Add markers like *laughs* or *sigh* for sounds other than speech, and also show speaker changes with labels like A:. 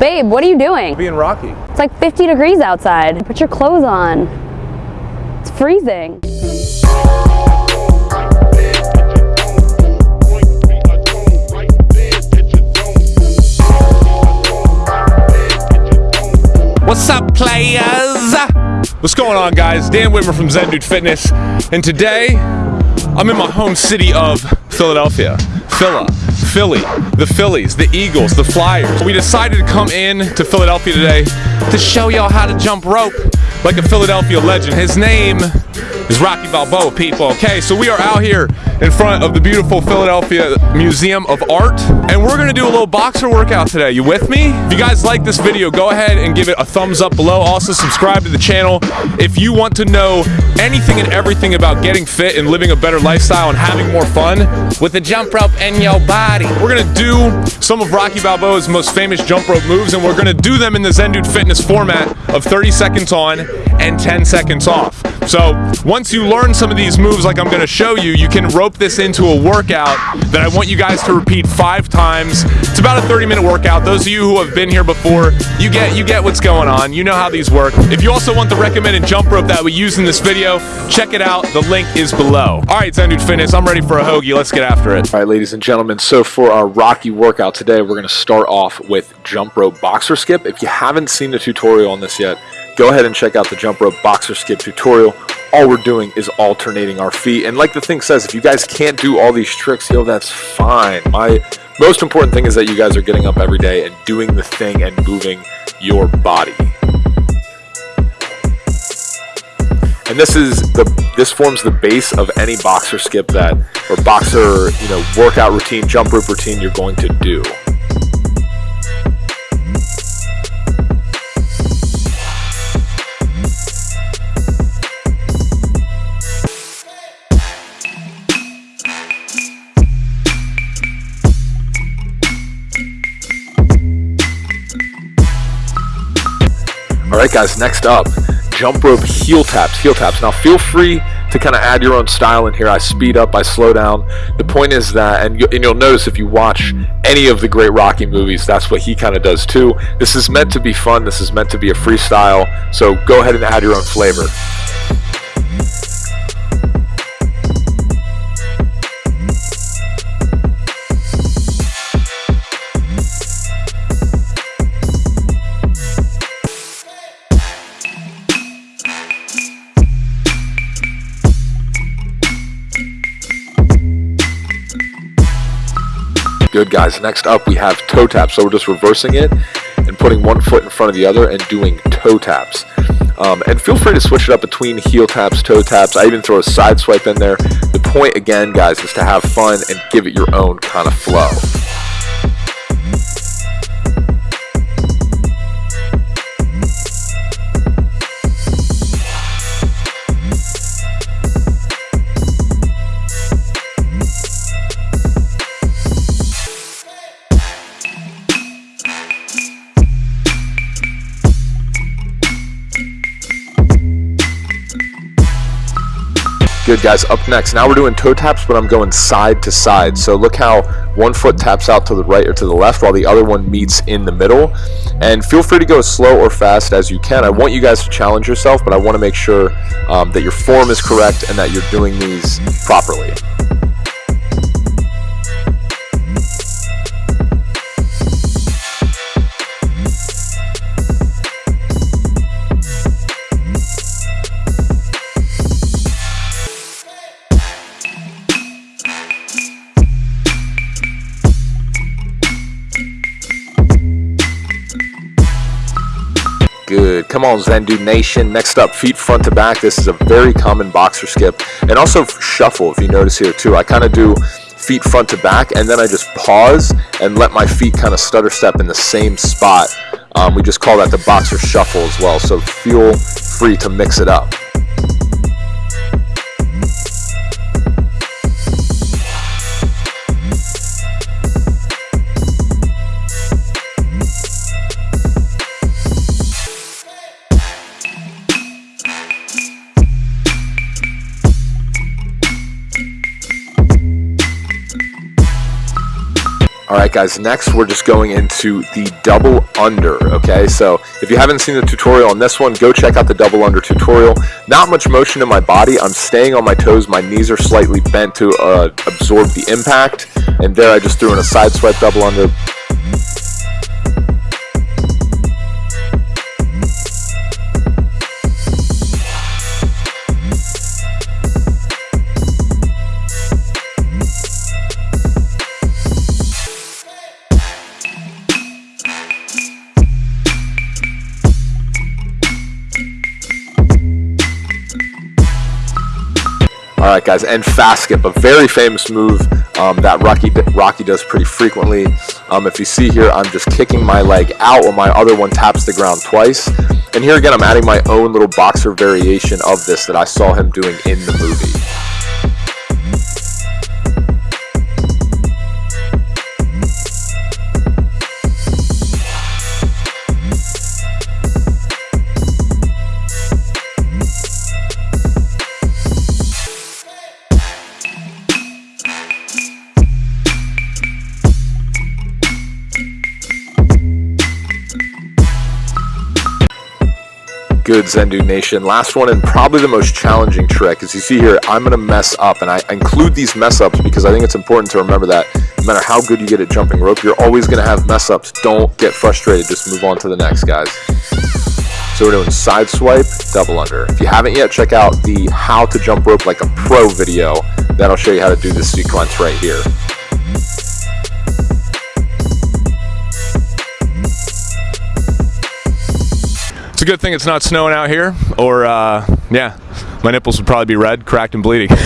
A: Babe, what are you doing?
B: Being Rocky.
A: It's like 50 degrees outside. Put your clothes on. It's freezing.
B: What's up, players? What's going on, guys? Dan Witmer from Zen Dude Fitness, and today I'm in my home city of Philadelphia. Phila, Philly, the Phillies, the Eagles, the Flyers. We decided to come in to Philadelphia today to show y'all how to jump rope like a Philadelphia legend. His name is Rocky Balboa, people. Okay, so we are out here in front of the beautiful Philadelphia Museum of Art, and we're gonna do a little boxer workout today. You with me? If you guys like this video, go ahead and give it a thumbs up below. Also, subscribe to the channel if you want to know anything and everything about getting fit and living a better lifestyle and having more fun with the jump rope in your body. We're gonna do some of Rocky Balboa's most famous jump rope moves, and we're gonna do them in the Zen Dude Fitness format of 30 seconds on and 10 seconds off. So once you learn some of these moves like I'm gonna show you, you can rope this into a workout that I want you guys to repeat five times. It's about a 30 minute workout. Those of you who have been here before, you get you get what's going on. You know how these work. If you also want the recommended jump rope that we use in this video, check it out. The link is below. All right, Zen Dude Fitness, I'm ready for a hoagie. Let's get after it.
C: All right, ladies and gentlemen, so for our Rocky workout today, we're going to start off with jump rope boxer skip. If you haven't seen the tutorial on this yet, go ahead and check out the jump rope boxer skip tutorial. All we're doing is alternating our feet. And like the thing says, if you guys can't do all these tricks, yo, that's fine. My most important thing is that you guys are getting up every day and doing the thing and moving your body. And this is the this forms the base of any boxer skip that or boxer, you know, workout routine, jump rope routine you're going to do. Alright guys, next up, jump rope heel taps, heel taps. Now feel free to kind of add your own style in here. I speed up, I slow down. The point is that, and, you, and you'll notice if you watch any of the great Rocky movies, that's what he kind of does too. This is meant to be fun, this is meant to be a freestyle, so go ahead and add your own flavor. Good guys, next up we have toe taps. So we're just reversing it and putting one foot in front of the other and doing toe taps. Um, and feel free to switch it up between heel taps, toe taps. I even throw a side swipe in there. The point again, guys, is to have fun and give it your own kind of flow. Good guys, up next, now we're doing toe taps, but I'm going side to side. So look how one foot taps out to the right or to the left while the other one meets in the middle. And feel free to go as slow or fast as you can. I want you guys to challenge yourself, but I want to make sure um, that your form is correct and that you're doing these properly. Good. Come on, Zen Dude Nation. Next up, feet front to back. This is a very common boxer skip. And also shuffle, if you notice here too. I kind of do feet front to back, and then I just pause and let my feet kind of stutter step in the same spot. Um, we just call that the boxer shuffle as well. So feel free to mix it up. All right, guys, next we're just going into the double under, okay? So if you haven't seen the tutorial on this one, go check out the double under tutorial. Not much motion in my body. I'm staying on my toes. My knees are slightly bent to uh, absorb the impact. And there I just threw in a side swipe double under. All right, guys, and fast skip, a very famous move um, that Rocky Rocky does pretty frequently. Um, if you see here, I'm just kicking my leg out while my other one taps the ground twice. And here again, I'm adding my own little boxer variation of this that I saw him doing in the movie. Good Zen Dude Nation. Last one and probably the most challenging trick. As you see here, I'm going to mess up. And I include these mess ups because I think it's important to remember that no matter how good you get at jumping rope, you're always going to have mess ups. Don't get frustrated. Just move on to the next, guys. So we're doing side swipe, double under. If you haven't yet, check out the how to jump rope like a pro video. That'll show you how to do this sequence right here.
B: It's a good thing it's not snowing out here, or uh, yeah, my nipples would probably be red, cracked, and bleeding. *laughs*